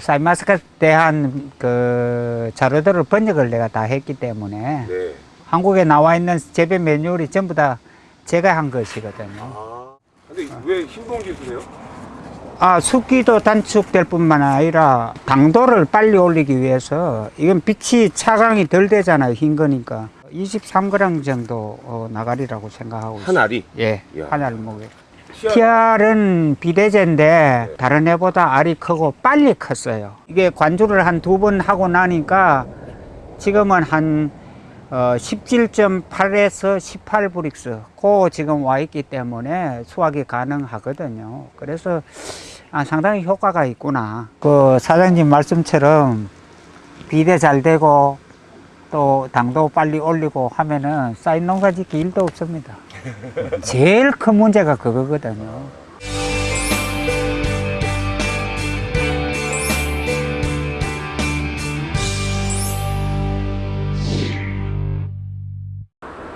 사이마스크에 대한 그 자료들을 번역을 내가 다 했기 때문에 네. 한국에 나와 있는 재배 매뉴얼이 전부 다 제가 한 것이거든요. 아. 근데 왜 흰봉지 쓰세요? 아, 습기도 단축될 뿐만 아니라 당도를 빨리 올리기 위해서 이건 빛이 차광이 덜 되잖아요. 흰 거니까. 23g 정도 어, 나가리라고 생각하고 있어요. 한 알이. 예. 한 알목에. 씨앗. PR은 비대제인데 다른 애보다 알이 크고 빨리 컸어요. 이게 관주를 한 두 번 하고 나니까 지금은 한 어, 17.8에서 18브릭스 고 지금 와 있기 때문에 수확이 가능하거든요. 그래서 아, 상당히 효과가 있구나. 그 사장님 말씀처럼 비대 잘 되고 또 당도 빨리 올리고 하면은 쌀 농사 짓기 일도 없습니다. 제일 큰 문제가 그거거든요.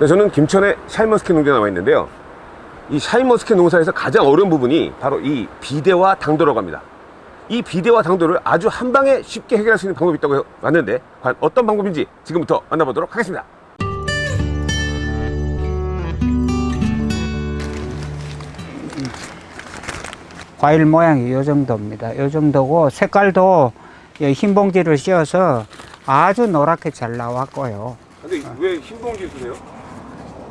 네, 저는 김천의 샤인머스켓 농장에 나와 있는데요. 이 샤인머스켓 농사에서 가장 어려운 부분이 바로 이 비대와 당도라고 합니다. 이 비대와 당도를 아주 한 방에 쉽게 해결할 수 있는 방법이 있다고 왔는데 과연 어떤 방법인지 지금부터 만나보도록 하겠습니다. 과일 모양이 이 정도입니다. 이 정도고 색깔도 이흰 봉지를 씌워서 아주 노랗게 잘 나왔고요. 근데 왜 흰 봉지 쓰세요?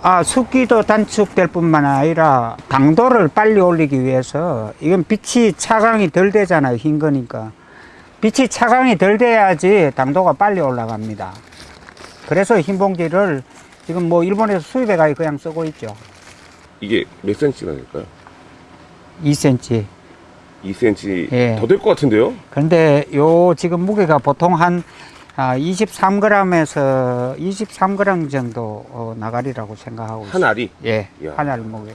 아, 습기도 단축될 뿐만 아니라 당도를 빨리 올리기 위해서 이건 빛이 차광이 덜 되잖아요. 흰 거니까. 빛이 차광이 덜 돼야지 당도가 빨리 올라갑니다. 그래서 흰 봉지를 지금 뭐 일본에서 수입해 가지고 그냥 쓰고 있죠. 이게 몇 센치나 될까요? 2cm. 2cm 예. 더될 것 같은데요? 그런데 요 지금 무게가 보통 한 아, 23g에서 23g 정도 어, 나가리라고 생각하고 한. 알이 예, 이야. 한알 무게.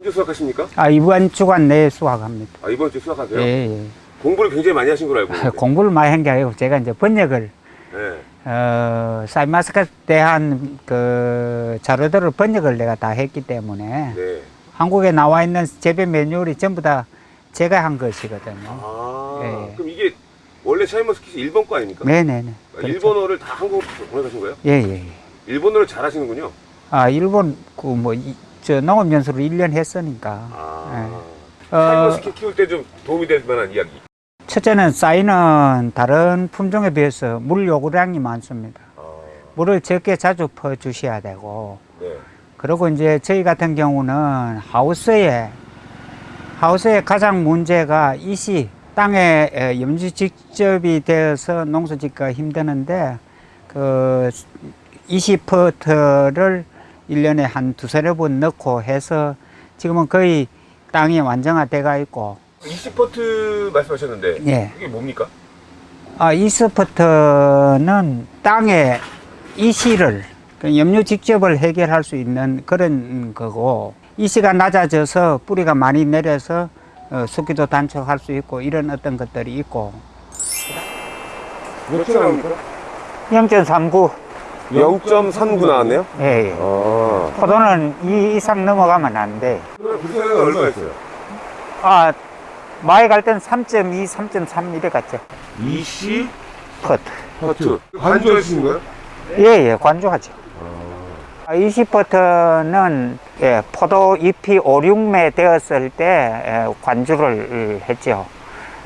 언제 수확하십니까? 아, 이번 주간 내에 수확합니다. 아, 이번 주에 수확하세요? 예, 예. 공부를 굉장히 많이 하신 걸로 알고 있는데. 공부를 많이 한 게 아니고 제가 이제 번역을 네. 어, 사이마스크에 대한 그 자료들을 번역을 내가 다 했기 때문에 네. 한국에 나와 있는 재배 매뉴얼이 전부 다 제가 한 것이거든요. 아, 예. 그럼 이게 원래 샤인머스켓이 일본 거 아닙니까? 네네네. 아, 그렇죠. 일본어를 다 한국으로 번역하신 거예요? 예, 예, 예. 일본어를 잘 하시는군요. 아, 일본 그뭐저 농업 연수를 1년 했으니까. 아. 어, 샤인머스켓 키울 때 좀 도움이 될 만한 이야기. 첫째는 샤인은 다른 품종에 비해서 물 요구량이 많습니다. 아, 물을 적게 자주 퍼 주셔야 되고 네. 그리고 이제 저희 같은 경우는 하우스에 하우스의 가장 문제가 이시 땅에 에, 염지 직접이 되어서 농사 짓기가 힘드는데 그 이시 퍼트를 일년에 한 두세네 번 넣고 해서 지금은 거의 땅이 완성화돼가 있고 이시퍼트 말씀하셨는데 예. 이게 뭡니까? 아, 이스퍼트는 땅에 이시를 그 염류 직접을 해결할 수 있는 그런 거고 이시가 낮아져서 뿌리가 많이 내려서 어, 습기도 단축할 수 있고 이런 어떤 것들이 있고 몇초 나옵니까? 0.39 0.39 나왔네요? 예, 예. 아. 포도는 이 이상 넘어가면 안 돼. 그러면 불사가 얼마였어요? 아, 마에 갈 때는 3.2, 3.3 이래 갔죠. 이시 퍼트. 퍼트. 관조하시는 거예요? 예, 예, 관조하죠. 아, 20퍼트는 예, 포도 잎이 5, 6매 되었을 때 예, 관주를 했죠.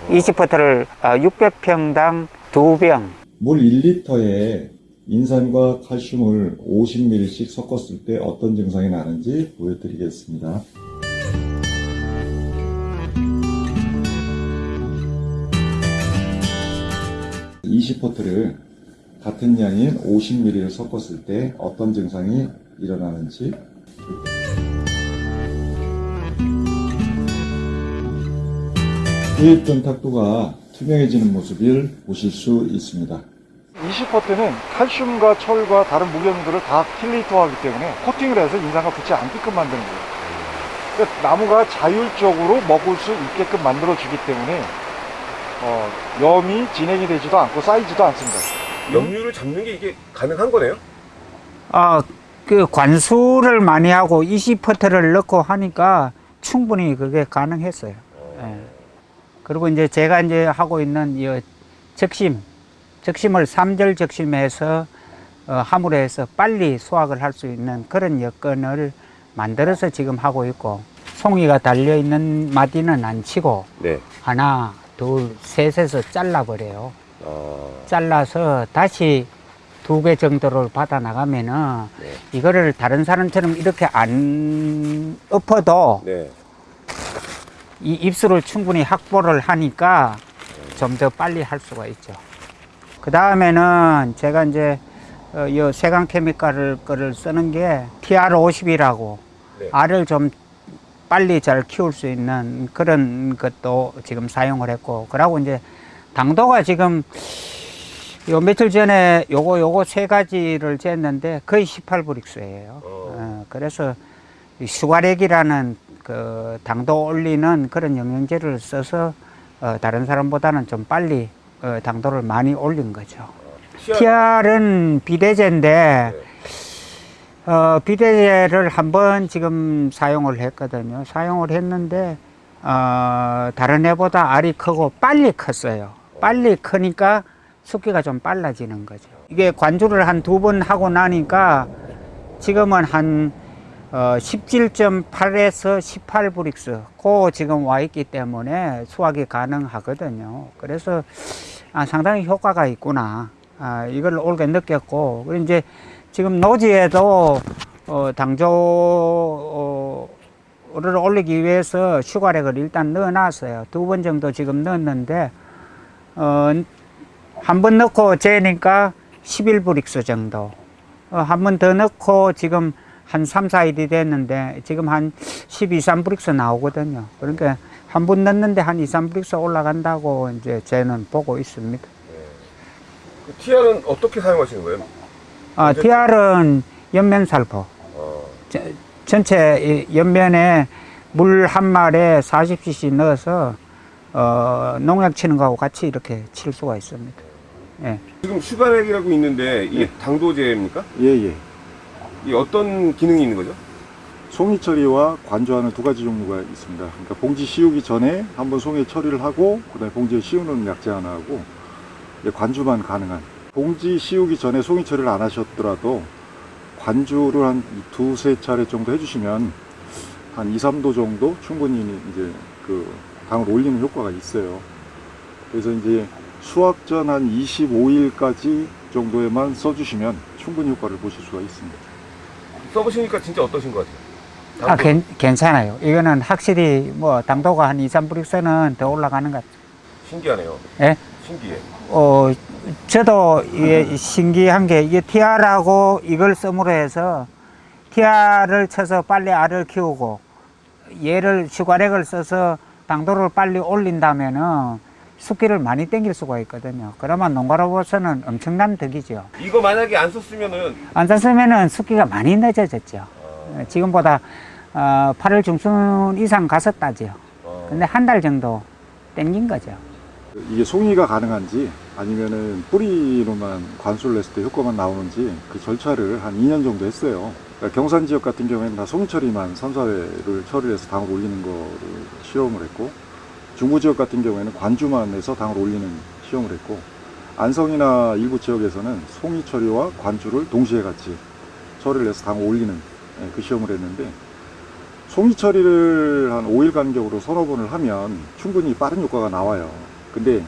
20퍼트를 600평당 두병 물 1리터에 인산과 칼슘을 50ml씩 섞었을 때 어떤 증상이 나는지 보여드리겠습니다. (20포트를) 같은 양인 50ml를 섞었을 때 어떤 증상이 일어나는지 후입된 탁도가 투명해지는 모습을 보실 수 있습니다. 20퍼트는 칼슘과 철과 다른 무게물들을 다 킬레이터하기 때문에 코팅을 해서 인상과 붙지 않게끔 만드는 거예요. 그러니까 나무가 자율적으로 먹을 수 있게끔 만들어주기 때문에 어, 염이 진행이 되지도 않고 쌓이지도 않습니다. 염류를 잡는 게 이게 가능한 거네요? 아, 그 관수를 많이 하고 20퍼트를 넣고 하니까 충분히 그게 가능했어요. 예. 그리고 이제 제가 이제 하고 있는 이 적심, 적심을 삼절 적심해서 어, 함으로 해서 빨리 수확을 할 수 있는 그런 여건을 만들어서 지금 하고 있고 송이가 달려 있는 마디는 안 치고 네. 하나, 둘, 셋에서 잘라버려요. 어, 잘라서 다시 두 개 정도를 받아 나가면은 네. 이거를 다른 사람처럼 이렇게 안 엎어도 네. 이 입술을 충분히 확보를 하니까 좀 더 빨리 할 수가 있죠. 그 다음에는 제가 이제 어, 이 세강 케미칼을 거를 쓰는 게 TR50이라고 네. 알을 좀 빨리 잘 키울 수 있는 그런 것도 지금 사용을 했고 그러고 이제 당도가 지금 요 며칠 전에 요거 요거 세 가지를 쟀는데 거의 18브릭스예요. 어. 어, 그래서 이 슈가렉이라는 그 당도 올리는 그런 영양제를 써서 어, 다른 사람보다는 좀 빨리 어, 당도를 많이 올린 거죠. TR은 비대제인데 어, 비대제를 한 번 지금 사용을 했거든요. 사용을 했는데 어, 다른 애보다 알이 크고 빨리 컸어요. 빨리 크니까 숫기가 좀 빨라지는 거죠. 이게 관주를 한 두 번 하고 나니까 지금은 한 어, 17.8에서 18브릭스 고 지금 와 있기 때문에 수확이 가능하거든요. 그래서 아, 상당히 효과가 있구나. 아, 이걸 올해 느꼈고 그리고 이제 지금 노지에도 어, 당도를 올리기 위해서 슈가렉을 일단 넣어놨어요. 두 번 정도 지금 넣었는데 어, 한 번 넣고 재니까 11브릭스 정도. 어, 한 번 더 넣고 지금 한 3, 4일이 됐는데 지금 한 12, 3브릭스 나오거든요. 그러니까 한번 넣는데 한 2, 3브릭스 올라간다고 이제 저는 보고 있습니다. 그 TR은 어떻게 사용하시는 거예요? 아, TR은 엽면 살포. 어, 저- 전체 이 엽면에 물 한 말에 40cc 넣어서 어, 농약 치는 거하고 같이 이렇게 칠 수가 있습니다. 예. 지금 슈가렉이라고 있는데 이게 당도제입니까? 예 예. 이 어떤 기능이 있는 거죠? 송이 처리와 관주하는 두 가지 종류가 있습니다. 그러니까 봉지 씌우기 전에 한번 송이 처리를 하고 그다음에 봉지에 씌우는 약재 하나 하고 관주만 가능한. 봉지 씌우기 전에 송이 처리를 안 하셨더라도 관주를 한 두세 차례 정도 해주시면 한 2, 3도 정도 충분히 이제 그 당을 올리는 효과가 있어요. 그래서 이제 수확 전 한 25일까지 정도에만 써주시면 충분히 효과를 보실 수가 있습니다. 써보시니까 진짜 어떠신 것 같아요? 아, 괜, 괜찮아요. 이거는 확실히 뭐 당도가 한 2, 3브릭스는 더 올라가는 것 같아요. 신기하네요. 예? 신기해. 어, 저도 이게 신기한 게 이게 TR하고 이걸 씀으로 해서 TR을 쳐서 빨리 알을 키우고 얘를 슈가렉을 써서 당도를 빨리 올린다면은 숫기를 많이 땡길 수가 있거든요. 그러면 농가로서는 엄청난 덕이죠. 이거 만약에 안 썼으면은 안 썼으면은 숫기가 많이 늦어졌죠. 어, 지금보다 어, 8월 중순 이상 갔었다죠. 어, 근데 한 달 정도 땡긴 거죠. 이게 송이가 가능한지 아니면은 뿌리로만 관수를 했을 때 효과만 나오는지 그 절차를 한 2년 정도 했어요. 그러니까 경산 지역 같은 경우에는 다 송이 처리만 선사회를 처리를 해서 당을 올리는 거를 실험을 했고 중부 지역 같은 경우에는 관주만 해서 당을 올리는 시험을 했고 안성이나 일부 지역에서는 송이 처리와 관주를 동시에 같이 처리를 해서 당을 올리는 예, 그 시험을 했는데 송이 처리를 한 5일 간격으로 서너 번을 하면 충분히 빠른 효과가 나와요. 근데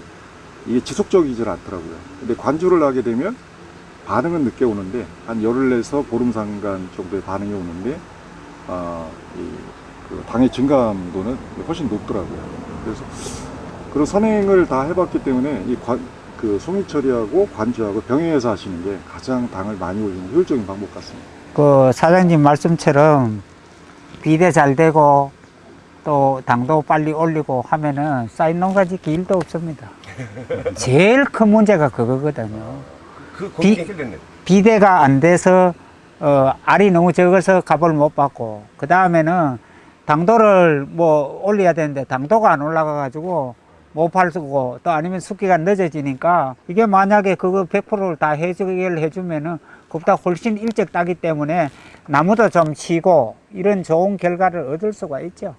이게 지속적이질 않더라고요. 근데 관주를 하게 되면 반응은 늦게 오는데 한 열흘 내서 보름 상간 정도의 반응이 오는데 아, 이, 그 당의 증감도는 훨씬 높더라고요. 그래서 그런 선행을 다 해봤기 때문에 이 관, 그 송이 처리하고 관주하고 병행해서 하시는 게 가장 당을 많이 올리는 효율적인 방법 같습니다. 그 사장님 말씀처럼 비대 잘 되고 또 당도 빨리 올리고 하면은 쌓인 농가 짓기 일도 없습니다. 제일 큰 문제가 그거거든요. 그 비-. 비대가 안 돼서 어, 알이 너무 적어서 값을 못 받고 그 다음에는 당도를 뭐 올려야 되는데 당도가 안 올라가 가지고 못 팔고 또 아니면 숫기가 늦어지니까 이게 만약에 그거 100%를 다 해결 해주면은 그보다 훨씬 일찍 따기 때문에 나무도 좀 치고 이런 좋은 결과를 얻을 수가 있죠.